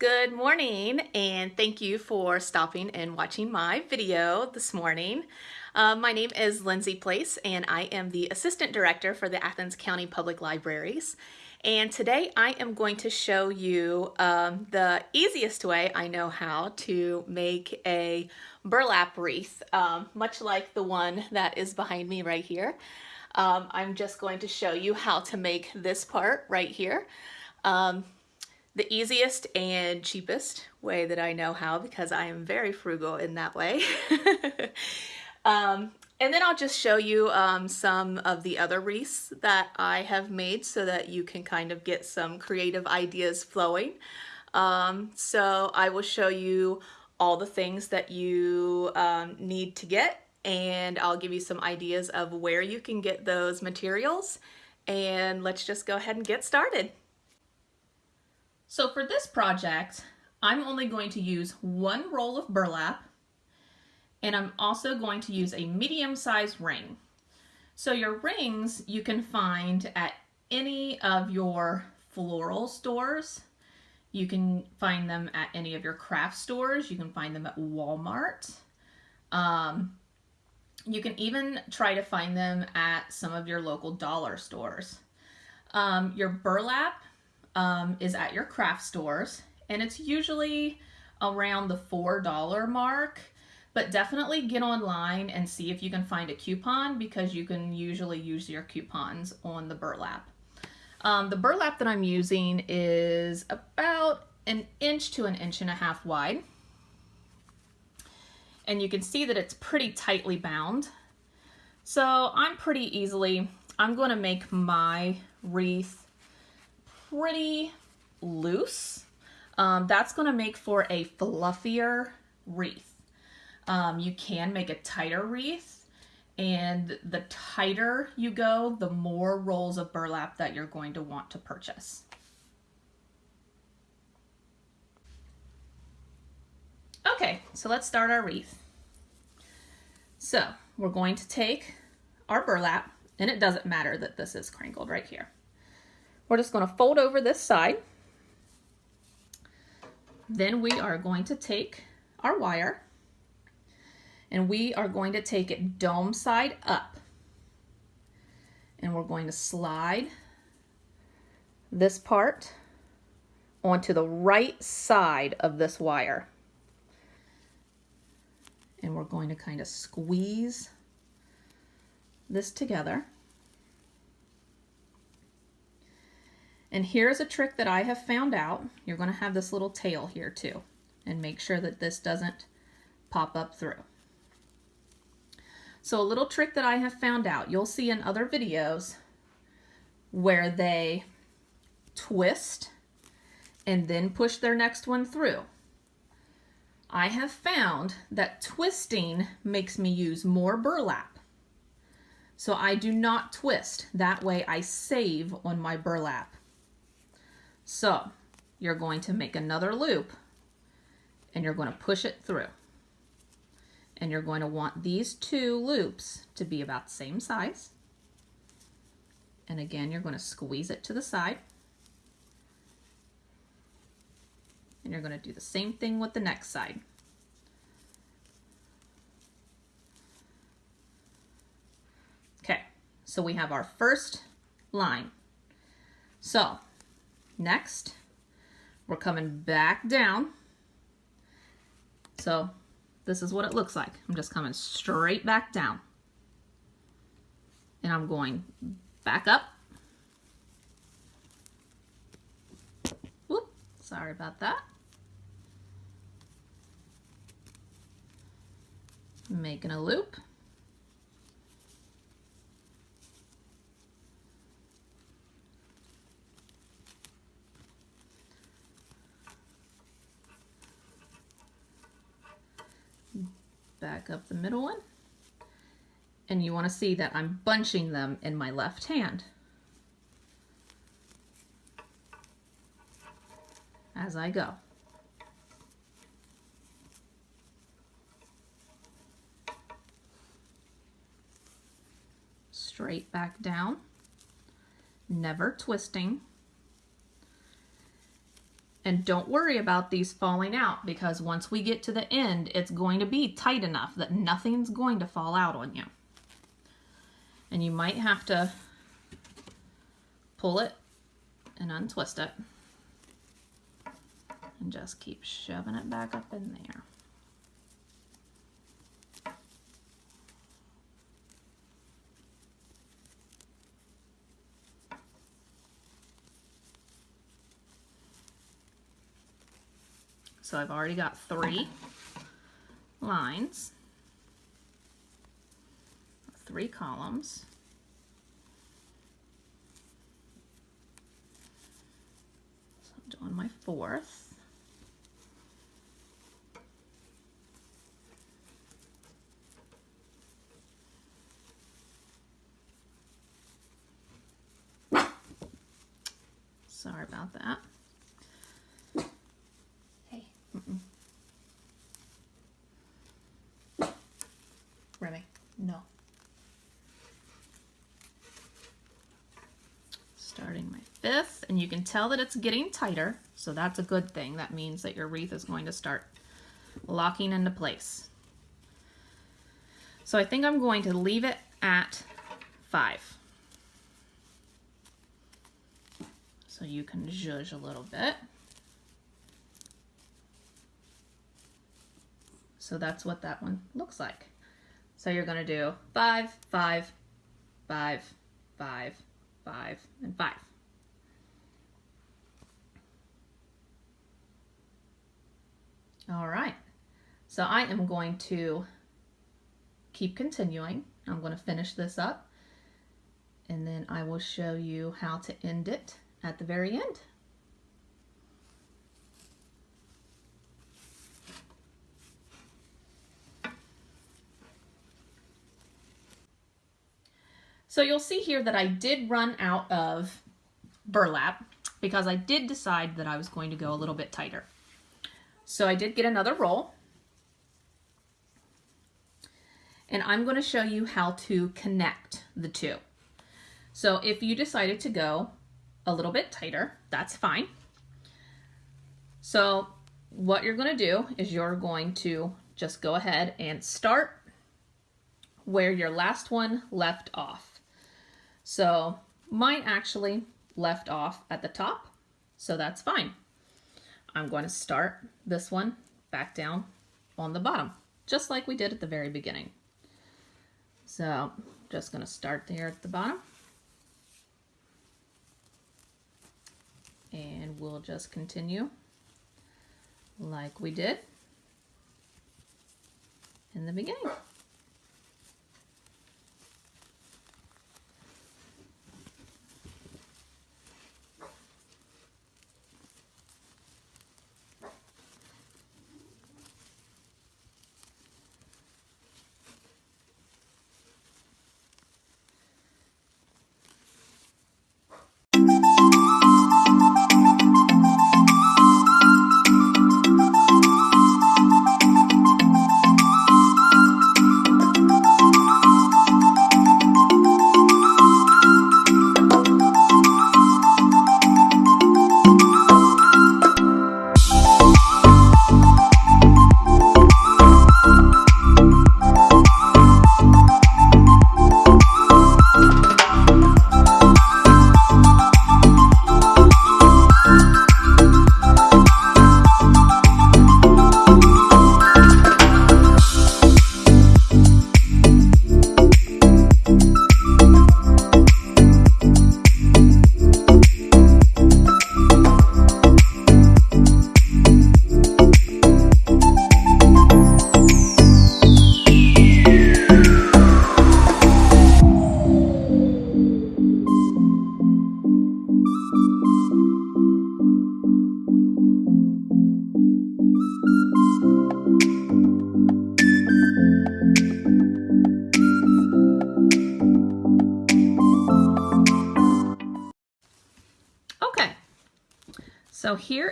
Good morning and thank you for stopping and watching my video this morning. Uh, my name is Lindsay Place and I am the Assistant Director for the Athens County Public Libraries. And today I am going to show you um, the easiest way I know how to make a burlap wreath, um, much like the one that is behind me right here. Um, I'm just going to show you how to make this part right here. The easiest and cheapest way that I know how because I am very frugal in that way. um, and then I'll just show you um, some of the other wreaths that I have made so that you can kind of get some creative ideas flowing. Um, so I will show you all the things that you um, need to get and I'll give you some ideas of where you can get those materials and let's just go ahead and get started. So for this project, I'm only going to use one roll of burlap and I'm also going to use a medium-sized ring. So your rings you can find at any of your floral stores. You can find them at any of your craft stores. You can find them at Walmart. Um, you can even try to find them at some of your local dollar stores. Um, your burlap um, is at your craft stores and it's usually around the $4 mark but definitely get online and see if you can find a coupon because you can usually use your coupons on the burlap. Um, the burlap that I'm using is about an inch to an inch and a half wide. And you can see that it's pretty tightly bound. So I'm pretty easily, I'm going to make my wreath pretty loose. Um, that's going to make for a fluffier wreath. Um, you can make a tighter wreath and the tighter you go, the more rolls of burlap that you're going to want to purchase. Okay, so let's start our wreath. So we're going to take our burlap, and it doesn't matter that this is crinkled right here. We're just going to fold over this side. Then we are going to take our wire and we are going to take it dome side up. And we're going to slide this part onto the right side of this wire. And we're going to kind of squeeze this together. And here's a trick that I have found out. You're going to have this little tail here too. And make sure that this doesn't pop up through. So a little trick that I have found out, you'll see in other videos where they twist and then push their next one through. I have found that twisting makes me use more burlap. So I do not twist. That way I save on my burlap. So you're going to make another loop and you're going to push it through. And you're going to want these two loops to be about the same size. And again, you're going to squeeze it to the side. And you're going to do the same thing with the next side. Okay, so we have our first line. So Next, we're coming back down. So this is what it looks like. I'm just coming straight back down. And I'm going back up. Whoop, sorry about that. Making a loop. Back up the middle one. And you want to see that I'm bunching them in my left hand. As I go. Straight back down, never twisting. And don't worry about these falling out because once we get to the end, it's going to be tight enough that nothing's going to fall out on you. And you might have to pull it and untwist it and just keep shoving it back up in there. So I've already got three lines, three columns. So I'm doing my fourth. Sorry about that. Remy, no. Starting my fifth, and you can tell that it's getting tighter, so that's a good thing. That means that your wreath is going to start locking into place. So I think I'm going to leave it at five. So you can zhuzh a little bit. So that's what that one looks like. So you're going to do five, five, five, five, five, and five. All right. So I am going to keep continuing. I'm going to finish this up and then I will show you how to end it at the very end. So you'll see here that I did run out of burlap because I did decide that I was going to go a little bit tighter. So I did get another roll. And I'm going to show you how to connect the two. So if you decided to go a little bit tighter, that's fine. So what you're going to do is you're going to just go ahead and start where your last one left off. So mine actually left off at the top, so that's fine. I'm going to start this one back down on the bottom, just like we did at the very beginning. So just going to start there at the bottom. and we'll just continue like we did in the beginning.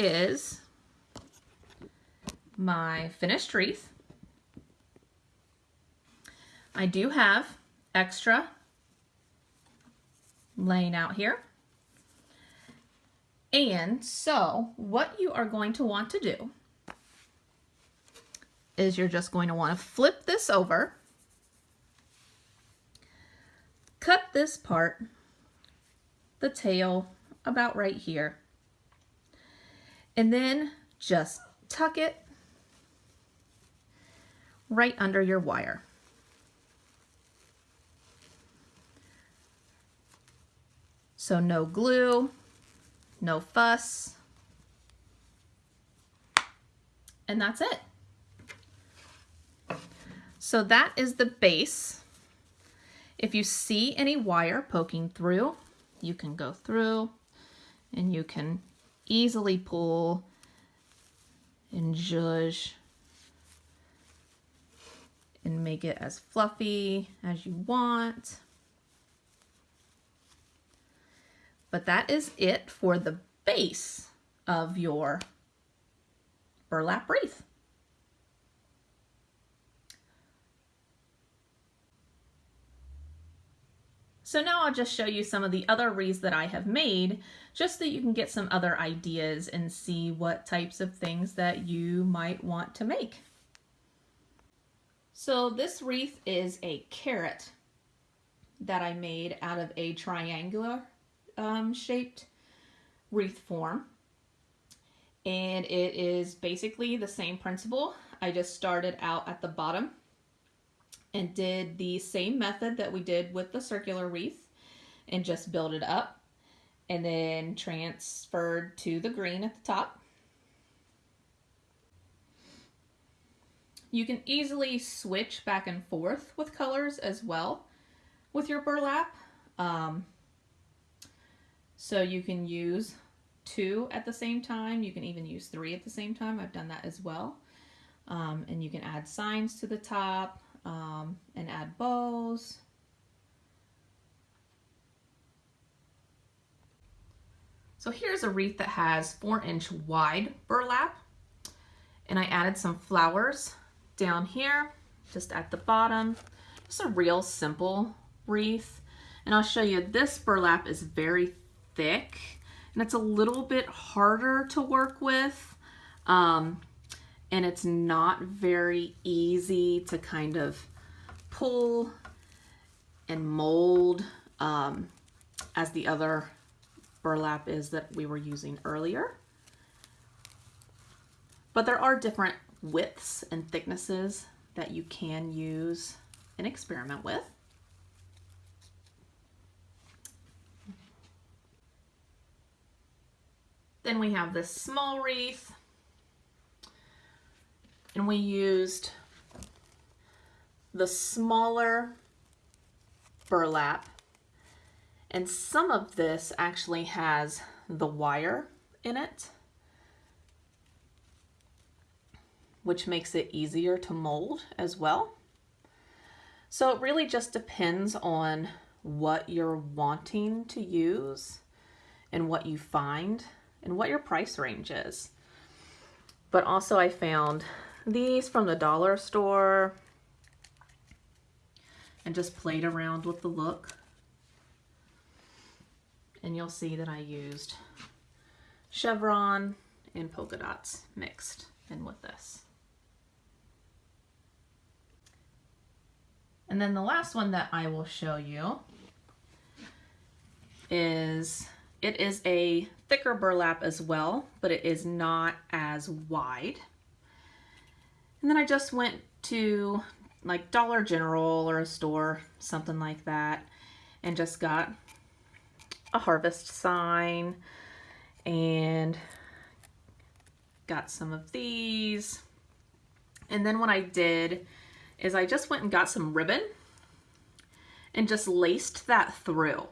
Is my finished wreath. I do have extra laying out here. And so what you are going to want to do is you're just going to want to flip this over, cut this part, the tail about right here, and then just tuck it right under your wire. So no glue, no fuss, and that's it. So that is the base. If you see any wire poking through, you can go through and you can easily pull and judge and make it as fluffy as you want. But that is it for the base of your burlap wreath. So now I'll just show you some of the other wreaths that I have made just so you can get some other ideas and see what types of things that you might want to make. So this wreath is a carrot that I made out of a triangular um, shaped wreath form. And it is basically the same principle. I just started out at the bottom and did the same method that we did with the circular wreath and just built it up and then transferred to the green at the top. You can easily switch back and forth with colors as well with your burlap. Um, so you can use two at the same time. You can even use three at the same time. I've done that as well. Um, and you can add signs to the top um, and add bows. So here's a wreath that has four inch wide burlap and I added some flowers down here just at the bottom. Just a real simple wreath. And I'll show you this burlap is very thick and it's a little bit harder to work with. Um, and it's not very easy to kind of pull and mold um, as the other burlap is that we were using earlier. But there are different widths and thicknesses that you can use and experiment with. Then we have this small wreath and we used the smaller burlap and some of this actually has the wire in it which makes it easier to mold as well. So it really just depends on what you're wanting to use and what you find and what your price range is. But also I found these from the dollar store and just played around with the look. And you'll see that I used chevron and polka dots mixed in with this. And then the last one that I will show you is, it is a thicker burlap as well, but it is not as wide. And then I just went to like Dollar General or a store, something like that, and just got a harvest sign and got some of these. And then what I did is I just went and got some ribbon and just laced that through.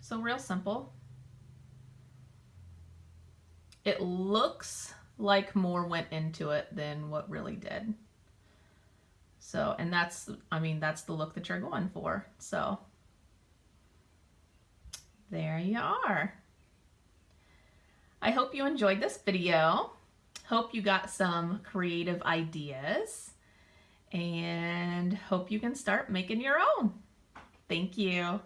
So real simple. It looks like more went into it than what really did. So, and that's, I mean, that's the look that you're going for. So there you are. I hope you enjoyed this video. Hope you got some creative ideas and hope you can start making your own. Thank you.